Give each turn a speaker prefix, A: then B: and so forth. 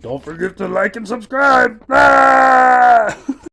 A: Don't forget to like and subscribe. Ah!